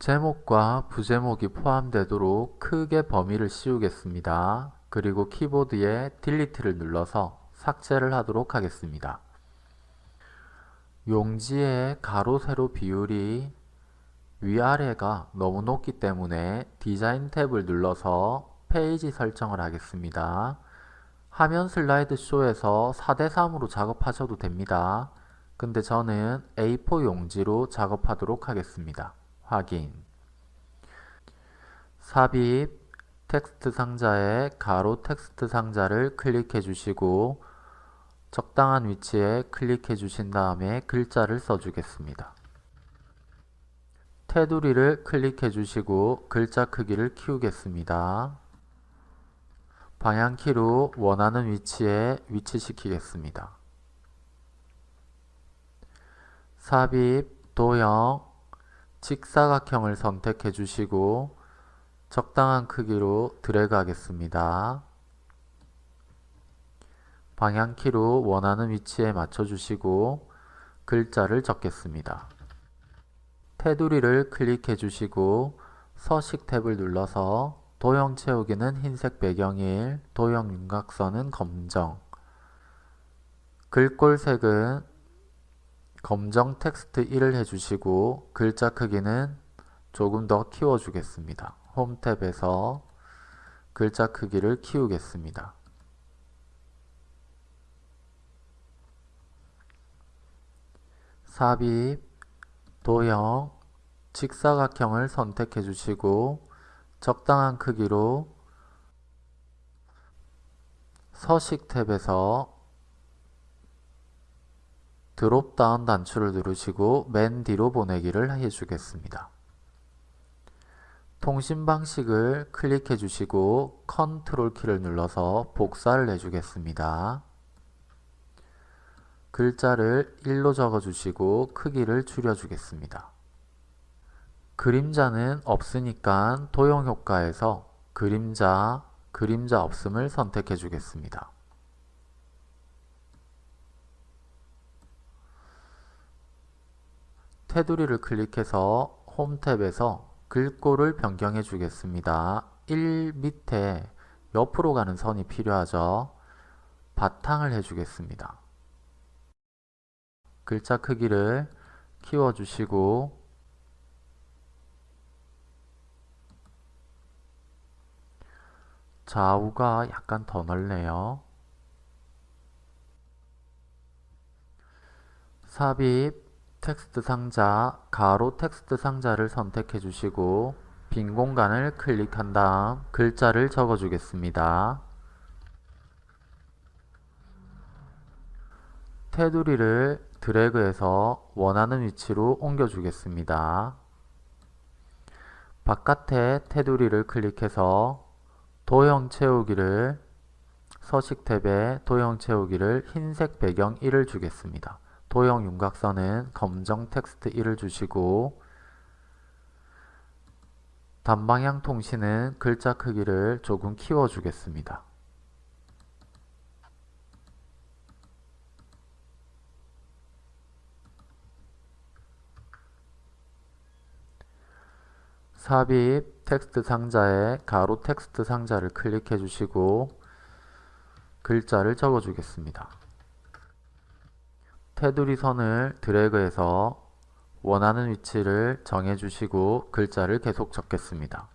제목과 부제목이 포함되도록 크게 범위를 씌우겠습니다. 그리고 키보드에 Delete를 눌러서 삭제를 하도록 하겠습니다. 용지의 가로 세로 비율이 위아래가 너무 높기 때문에 디자인 탭을 눌러서 페이지 설정을 하겠습니다. 화면 슬라이드 쇼에서 4대3으로 작업하셔도 됩니다. 근데 저는 A4 용지로 작업하도록 하겠습니다. 확인 삽입 텍스트 상자에 가로 텍스트 상자를 클릭해 주시고 적당한 위치에 클릭해 주신 다음에 글자를 써주겠습니다. 테두리를 클릭해 주시고 글자 크기를 키우겠습니다. 방향키로 원하는 위치에 위치시키겠습니다. 삽입, 도형, 직사각형을 선택해 주시고 적당한 크기로 드래그 하겠습니다. 방향키로 원하는 위치에 맞춰 주시고 글자를 적겠습니다. 테두리를 클릭해 주시고 서식 탭을 눌러서 도형 채우기는 흰색 배경일, 도형 윤곽선은 검정 글꼴색은 검정 텍스트 1을 해주시고 글자 크기는 조금 더 키워주겠습니다. 홈 탭에서 글자 크기를 키우겠습니다. 삽입, 도형, 직사각형을 선택해 주시고 적당한 크기로 서식 탭에서 드롭다운 단추를 누르시고 맨 뒤로 보내기를 해주겠습니다. 통신 방식을 클릭해 주시고 컨트롤 키를 눌러서 복사를 해주겠습니다. 글자를 1로 적어주시고 크기를 줄여주겠습니다. 그림자는 없으니까 도형 효과에서 그림자, 그림자 없음을 선택해 주겠습니다. 테두리를 클릭해서 홈 탭에서 글꼴을 변경해 주겠습니다. 1 밑에 옆으로 가는 선이 필요하죠. 바탕을 해주겠습니다. 글자 크기를 키워주시고 좌우가 약간 더 넓네요. 삽입 텍스트 상자, 가로 텍스트 상자를 선택해 주시고 빈 공간을 클릭한 다음 글자를 적어 주겠습니다. 테두리를 드래그해서 원하는 위치로 옮겨 주겠습니다. 바깥에 테두리를 클릭해서 도형 채우기를 서식 탭에 도형 채우기를 흰색 배경 1을 주겠습니다. 도형 윤곽선은 검정 텍스트 1을 주시고 단방향 통신은 글자 크기를 조금 키워 주겠습니다. 삽입 텍스트 상자에 가로 텍스트 상자를 클릭해 주시고 글자를 적어 주겠습니다. 테두리 선을 드래그해서 원하는 위치를 정해주시고 글자를 계속 적겠습니다.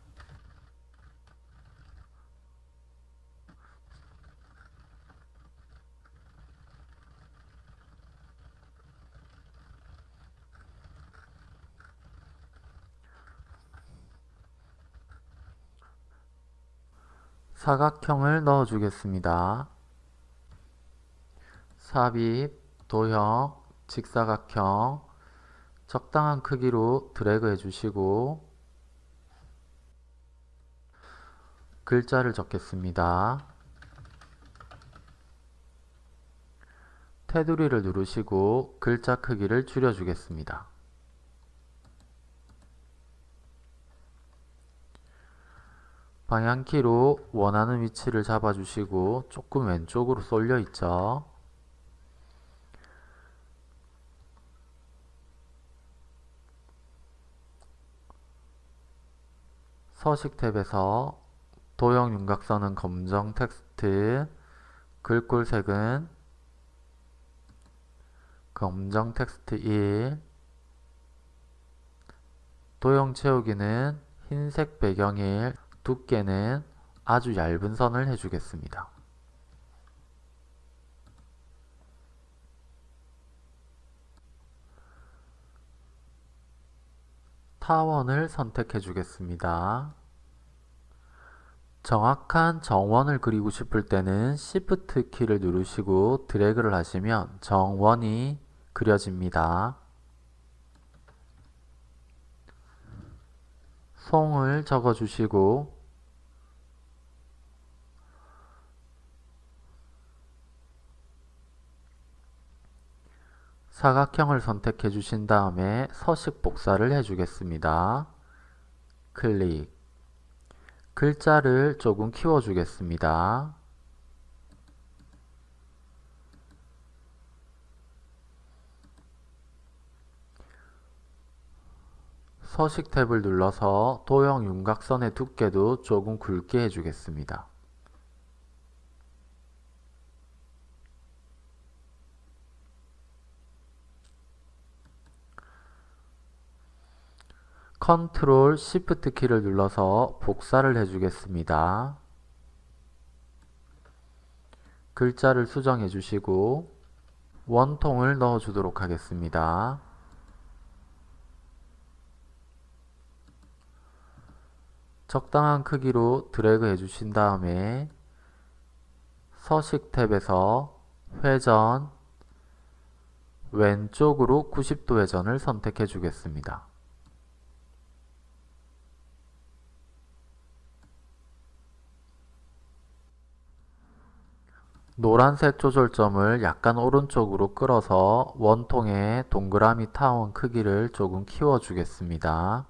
사각형을 넣어주겠습니다. 삽입 도형, 직사각형 적당한 크기로 드래그 해주시고 글자를 적겠습니다. 테두리를 누르시고 글자 크기를 줄여주겠습니다. 방향키로 원하는 위치를 잡아주시고 조금 왼쪽으로 쏠려 있죠. 서식 탭에서 도형 윤곽선은 검정 텍스트, 글꼴색은 검정 텍스트 1, 도형 채우기는 흰색 배경일, 두께는 아주 얇은 선을 해주겠습니다. 타원을 선택해 주겠습니다. 정확한 정원을 그리고 싶을 때는 Shift 키를 누르시고 드래그를 하시면 정원이 그려집니다. 송을 적어 주시고 사각형을 선택해 주신 다음에 서식 복사를 해 주겠습니다. 클릭 글자를 조금 키워 주겠습니다. 서식 탭을 눌러서 도형 윤곽선의 두께도 조금 굵게 해주겠습니다. 컨트롤 시프트 키를 눌러서 복사를 해주겠습니다. 글자를 수정해 주시고 원통을 넣어 주도록 하겠습니다. 적당한 크기로 드래그 해주신 다음에 서식 탭에서 회전 왼쪽으로 90도 회전을 선택해 주겠습니다. 노란색 조절점을 약간 오른쪽으로 끌어서 원통의 동그라미 타원 크기를 조금 키워 주겠습니다.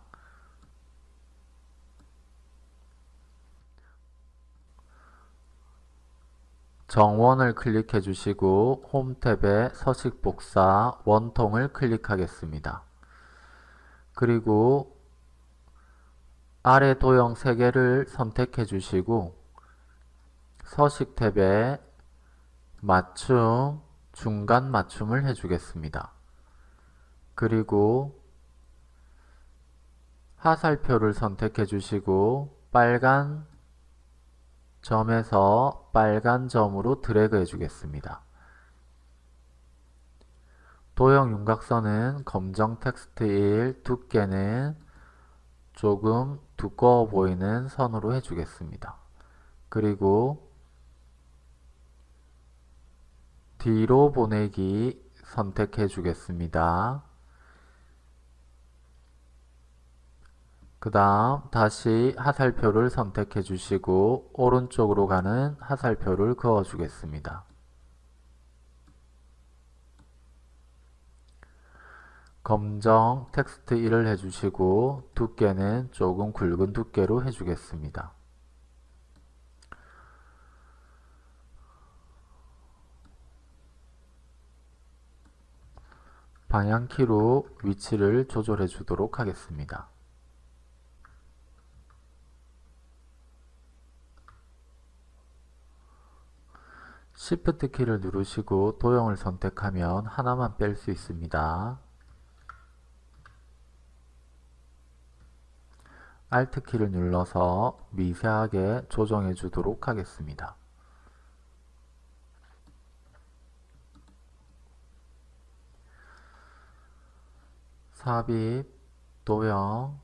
정원을 클릭해 주시고 홈 탭에 서식 복사 원통을 클릭하겠습니다. 그리고 아래 도형 3개를 선택해 주시고 서식 탭에 맞춤, 중간 맞춤을 해주겠습니다. 그리고 하살표를 선택해 주시고 빨간 점에서 빨간 점으로 드래그 해주겠습니다. 도형 윤곽선은 검정 텍스트 1, 두께는 조금 두꺼워 보이는 선으로 해주겠습니다. 그리고 뒤로 보내기 선택해 주겠습니다. 그 다음 다시 하살표를 선택해 주시고 오른쪽으로 가는 하살표를 그어 주겠습니다. 검정 텍스트 1을 해주시고 두께는 조금 굵은 두께로 해주겠습니다. 방향키로 위치를 조절해 주도록 하겠습니다. Shift 키를 누르시고 도형을 선택하면 하나만 뺄 수 있습니다. Alt 키를 눌러서 미세하게 조정해 주도록 하겠습니다. 삽입, 도형,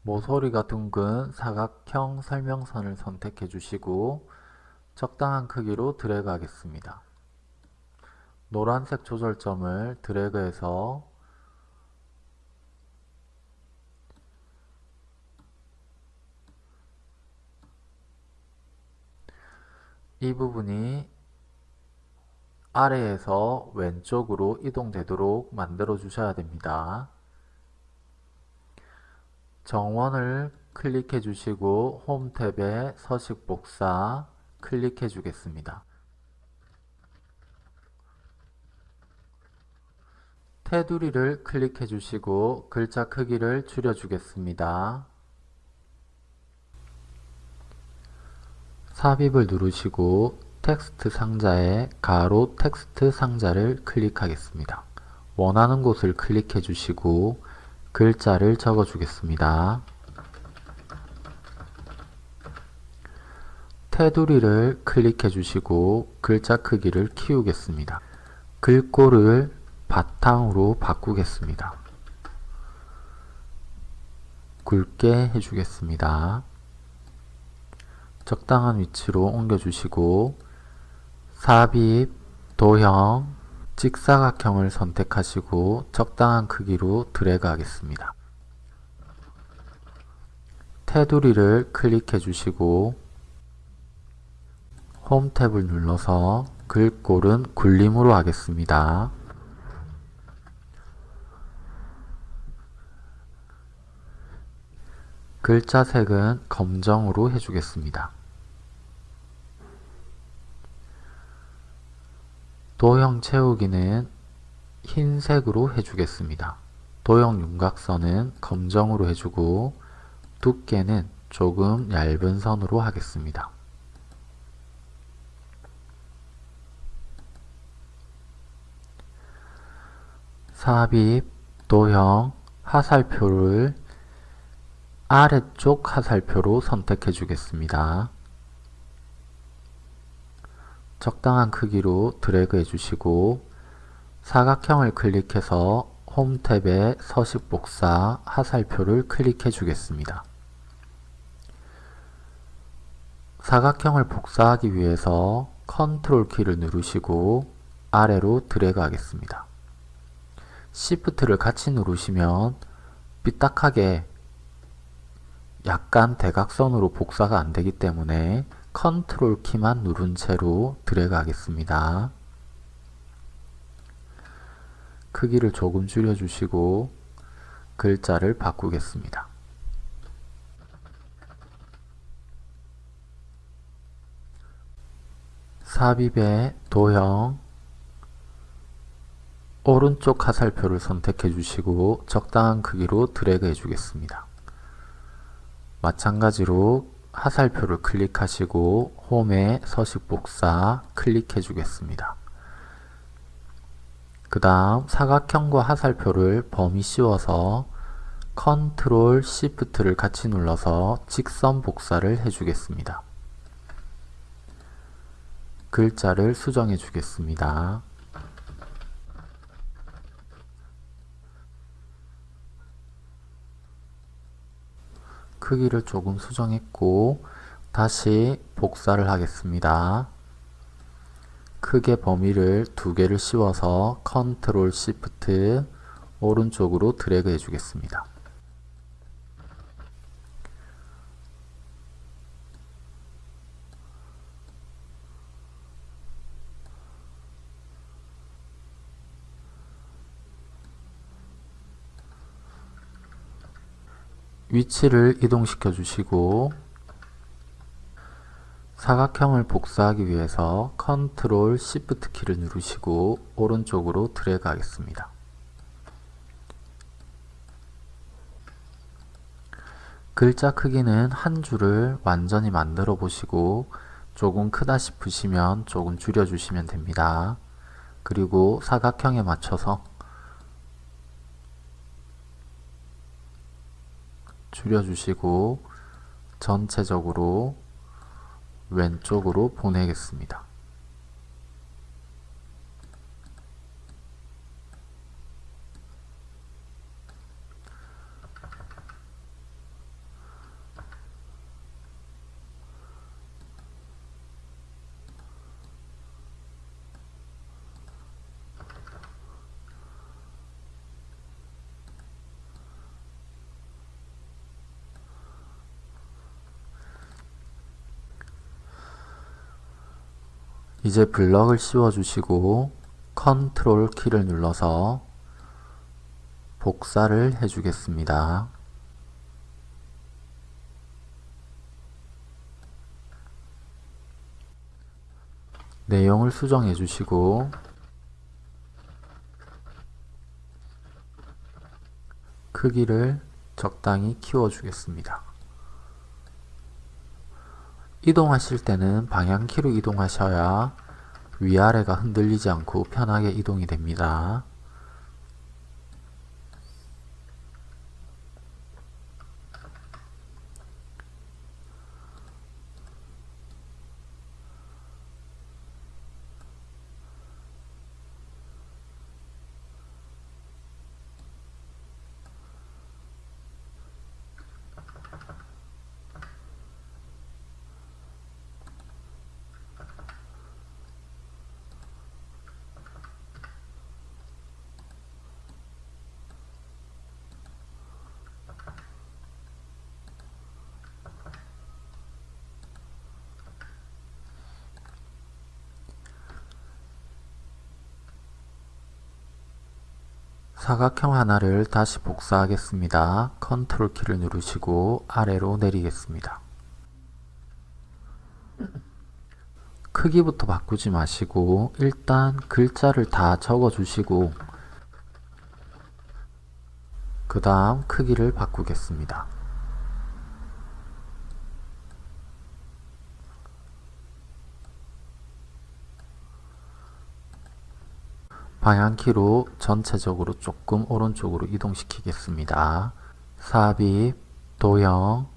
모서리가 둥근 사각형 설명선을 선택해 주시고 적당한 크기로 드래그 하겠습니다. 노란색 조절점을 드래그해서 이 부분이 아래에서 왼쪽으로 이동되도록 만들어 주셔야 됩니다. 정원을 클릭해 주시고 홈 탭에 서식 복사 클릭해 주겠습니다. 테두리를 클릭해 주시고 글자 크기를 줄여 주겠습니다. 삽입을 누르시고 텍스트 상자에 가로 텍스트 상자를 클릭하겠습니다. 원하는 곳을 클릭해 주시고 글자를 적어 주겠습니다. 테두리를 클릭해 주시고 글자 크기를 키우겠습니다. 글꼴을 바탕으로 바꾸겠습니다. 굵게 해주겠습니다. 적당한 위치로 옮겨주시고 삽입, 도형, 직사각형을 선택하시고 적당한 크기로 드래그 하겠습니다. 테두리를 클릭해 주시고 홈 탭을 눌러서 글꼴은 굴림으로 하겠습니다. 글자 색은 검정으로 해주겠습니다. 도형 채우기는 흰색으로 해주겠습니다. 도형 윤곽선은 검정으로 해주고 두께는 조금 얇은 선으로 하겠습니다. 삽입, 도형, 화살표를 아래쪽 화살표로 선택해 주겠습니다. 적당한 크기로 드래그 해주시고 사각형을 클릭해서 홈 탭에 서식 복사 화살표를 클릭해 주겠습니다. 사각형을 복사하기 위해서 컨트롤 키를 누르시고 아래로 드래그 하겠습니다. Shift를 같이 누르시면 삐딱하게 약간 대각선으로 복사가 안되기 때문에 컨트롤 키만 누른 채로 드래그 하겠습니다. 크기를 조금 줄여주시고 글자를 바꾸겠습니다. 삽입의 도형 오른쪽 화살표를 선택해 주시고 적당한 크기로 드래그 해 주겠습니다. 마찬가지로 화살표를 클릭하시고 홈에 서식 복사 클릭해 주겠습니다. 그 다음 사각형과 화살표를 범위 씌워서 컨트롤 시프트를 같이 눌러서 직선 복사를 해주겠습니다. 글자를 수정해 주겠습니다. 크기를 조금 수정했고 다시 복사를 하겠습니다. 크게 범위를 두 개를 씌워서 컨트롤 시프트 오른쪽으로 드래그 해주겠습니다. 위치를 이동시켜 주시고 사각형을 복사하기 위해서 컨트롤 시프트 키를 누르시고 오른쪽으로 드래그 하겠습니다. 글자 크기는 한 줄을 완전히 만들어 보시고 조금 크다 싶으시면 조금 줄여 주시면 됩니다. 그리고 사각형에 맞춰서 줄여주시고 전체적으로 왼쪽으로 보내겠습니다. 이제 블럭을 씌워 주시고 컨트롤 키를 눌러서 복사를 해 주겠습니다. 내용을 수정해 주시고 크기를 적당히 키워주겠습니다. 이동하실 때는 방향키로 이동하셔야 위아래가 흔들리지 않고 편하게 이동이 됩니다. 사각형 하나를 다시 복사하겠습니다. 컨트롤 키를 누르시고 아래로 내리겠습니다. 크기부터 바꾸지 마시고 일단 글자를 다 적어 주시고 그 다음 크기를 바꾸겠습니다. 방향키로 전체적으로 조금 오른쪽으로 이동시키겠습니다. 삽입, 도형,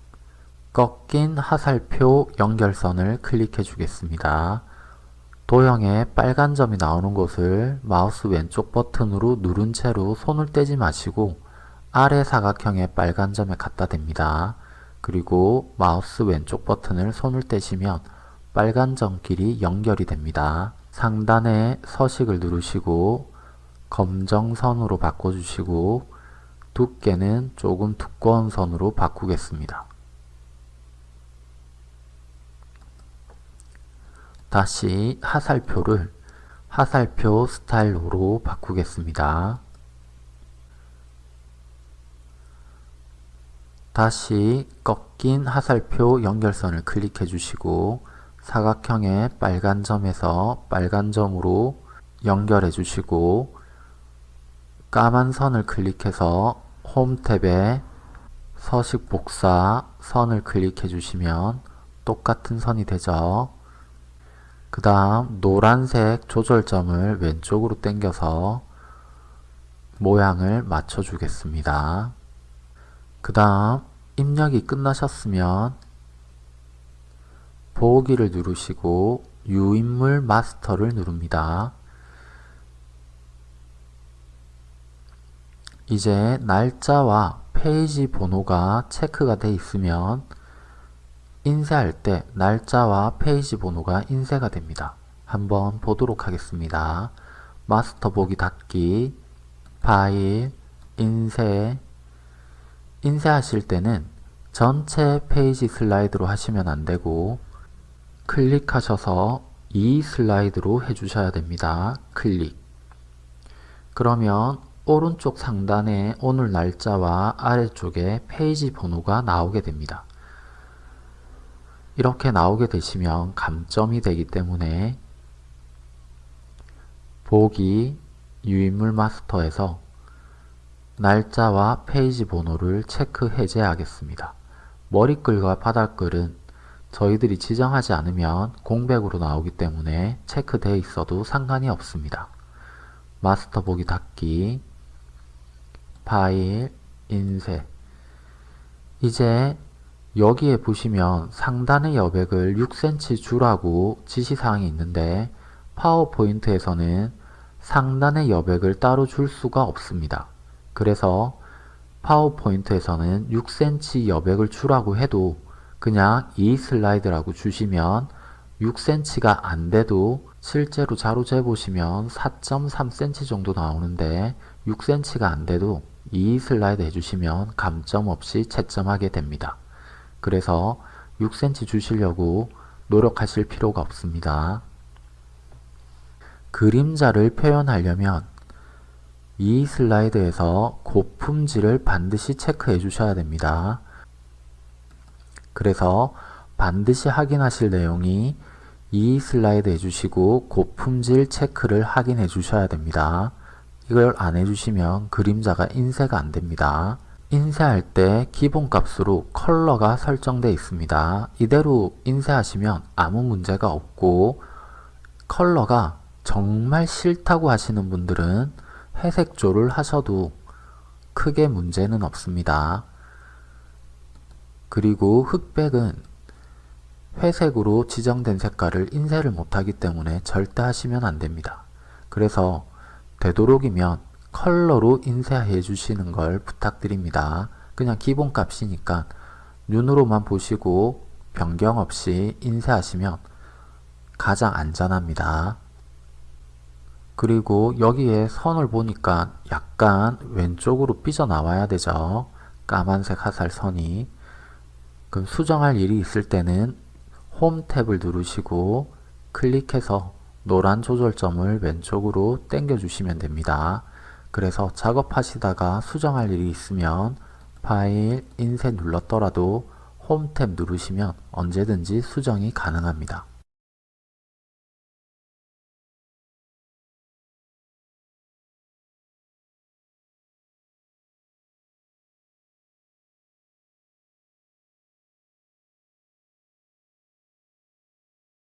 꺾인 하살표 연결선을 클릭해 주겠습니다. 도형에 빨간 점이 나오는 곳을 마우스 왼쪽 버튼으로 누른 채로 손을 떼지 마시고 아래 사각형의 빨간 점에 갖다 댑니다. 그리고 마우스 왼쪽 버튼을 손을 떼시면 빨간 점끼리 연결이 됩니다. 상단에 서식을 누르시고 검정 선으로 바꿔주시고 두께는 조금 두꺼운 선으로 바꾸겠습니다. 다시 하살표를 하살표 스타일로 바꾸겠습니다. 다시 꺾인 하살표 연결선을 클릭해 주시고 사각형의 빨간 점에서 빨간 점으로 연결해 주시고 까만 선을 클릭해서 홈 탭에 서식 복사 선을 클릭해 주시면 똑같은 선이 되죠. 그 다음 노란색 조절점을 왼쪽으로 당겨서 모양을 맞춰 주겠습니다. 그 다음 입력이 끝나셨으면 보기를 누르시고 유인물 마스터를 누릅니다. 이제 날짜와 페이지 번호가 체크가 되어 있으면 인쇄할 때 날짜와 페이지 번호가 인쇄가 됩니다. 한번 보도록 하겠습니다. 마스터 보기 닫기, 파일, 인쇄 인쇄하실 때는 전체 페이지 슬라이드로 하시면 안되고 클릭하셔서 이 슬라이드로 해주셔야 됩니다. 클릭 그러면 오른쪽 상단에 오늘 날짜와 아래쪽에 페이지 번호가 나오게 됩니다. 이렇게 나오게 되시면 감점이 되기 때문에 보기 유인물 마스터에서 날짜와 페이지 번호를 체크 해제하겠습니다. 머리글과 바닥글은 저희들이 지정하지 않으면 공백으로 나오기 때문에 체크되어 있어도 상관이 없습니다. 마스터 보기 닫기 파일 인쇄 이제 여기에 보시면 상단의 여백을 6cm 주라고 지시사항이 있는데 파워포인트에서는 상단의 여백을 따로 줄 수가 없습니다. 그래서 파워포인트에서는 6cm 여백을 주라고 해도 그냥 이 슬라이드라고 주시면 6cm가 안 돼도 실제로 자로 재보시면 4.3cm 정도 나오는데 6cm가 안 돼도 이 슬라이드 해주시면 감점 없이 채점하게 됩니다. 그래서 6cm 주시려고 노력하실 필요가 없습니다. 그림자를 표현하려면 이 슬라이드에서 고품질을 반드시 체크해 주셔야 됩니다. 그래서 반드시 확인하실 내용이 이 슬라이드 해주시고 고품질 체크를 확인해 주셔야 됩니다. 이걸 안 해주시면 그림자가 인쇄가 안됩니다. 인쇄할 때 기본값으로 컬러가 설정되어 있습니다. 이대로 인쇄하시면 아무 문제가 없고 컬러가 정말 싫다고 하시는 분들은 회색조를 하셔도 크게 문제는 없습니다. 그리고 흑백은 회색으로 지정된 색깔을 인쇄를 못하기 때문에 절대 하시면 안됩니다. 그래서 되도록이면 컬러로 인쇄해 주시는 걸 부탁드립니다. 그냥 기본값이니까 눈으로만 보시고 변경 없이 인쇄하시면 가장 안전합니다. 그리고 여기에 선을 보니까 약간 왼쪽으로 삐져나와야 되죠. 까만색 하살 선이. 그럼 수정할 일이 있을 때는 홈 탭을 누르시고 클릭해서 노란 조절점을 왼쪽으로 당겨 주시면 됩니다. 그래서 작업하시다가 수정할 일이 있으면 파일, 인쇄 눌렀더라도 홈 탭 누르시면 언제든지 수정이 가능합니다.